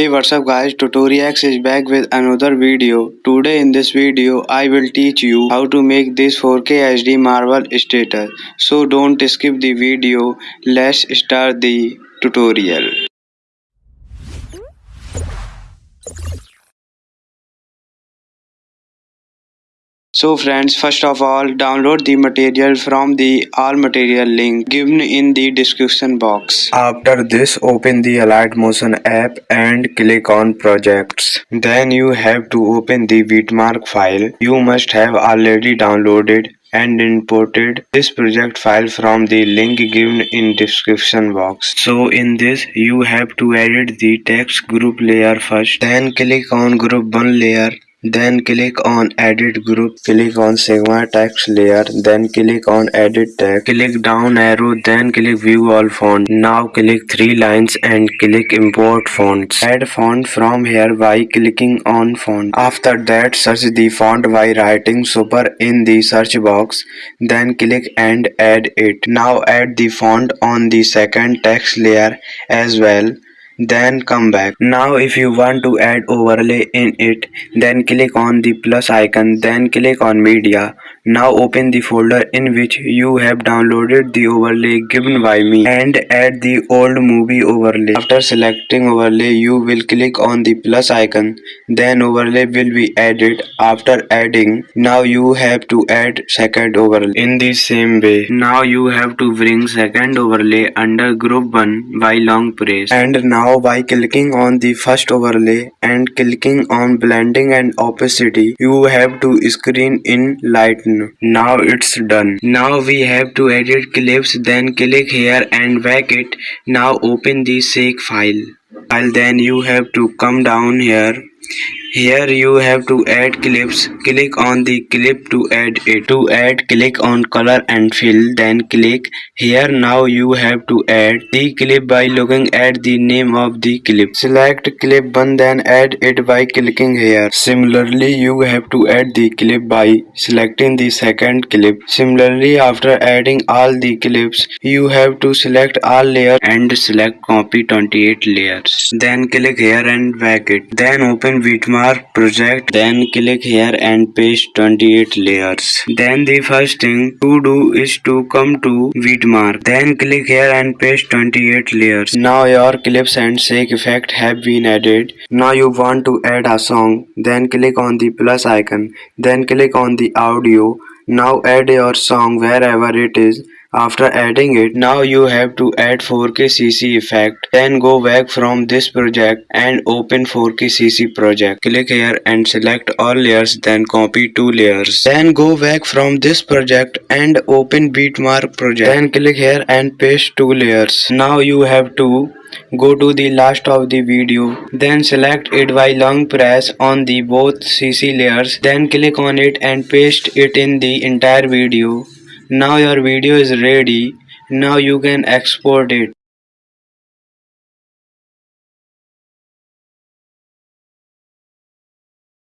Hey what's up guys Tutoriax is back with another video. Today in this video I will teach you how to make this 4K HD Marvel status. So don't skip the video. Let's start the tutorial. So friends, first of all, download the material from the all material link given in the description box. After this, open the Alight Motion app and click on projects. Then you have to open the Bitmark file. You must have already downloaded and imported this project file from the link given in description box so in this you have to edit the text group layer first then click on group 1 layer then click on edit group, click on sigma text layer, then click on edit text, click down arrow, then click view all font. Now click three lines and click import fonts. Add font from here by clicking on font. After that search the font by writing super in the search box, then click and add it. Now add the font on the second text layer as well then come back. Now if you want to add overlay in it then click on the plus icon then click on media now open the folder in which you have downloaded the overlay given by me and add the old movie overlay. After selecting overlay you will click on the plus icon then overlay will be added. After adding now you have to add second overlay. In the same way now you have to bring second overlay under group 1 by long press and now by clicking on the first overlay and clicking on blending and opacity you have to screen in now it's done. Now we have to edit clips then click here and back it. Now open the seek file. File then you have to come down here here you have to add clips. Click on the clip to add it. To add click on color and fill then click here now you have to add the clip by looking at the name of the clip. Select clip 1 then add it by clicking here. Similarly you have to add the clip by selecting the second clip. Similarly after adding all the clips you have to select all layers and select copy 28 layers. Then click here and back it. Then open Bitmark project then click here and paste 28 layers. Then the first thing to do is to come to Bitmark. Then click here and paste 28 layers. Now your clips and shake effect have been added. Now you want to add a song. Then click on the plus icon. Then click on the audio. Now add your song wherever it is after adding it, now you have to add 4K CC effect. Then go back from this project and open 4K CC project. Click here and select all layers then copy two layers. Then go back from this project and open Bitmark project. Then click here and paste two layers. Now you have to go to the last of the video then select it by long press on the both cc layers then click on it and paste it in the entire video now your video is ready. Now you can export it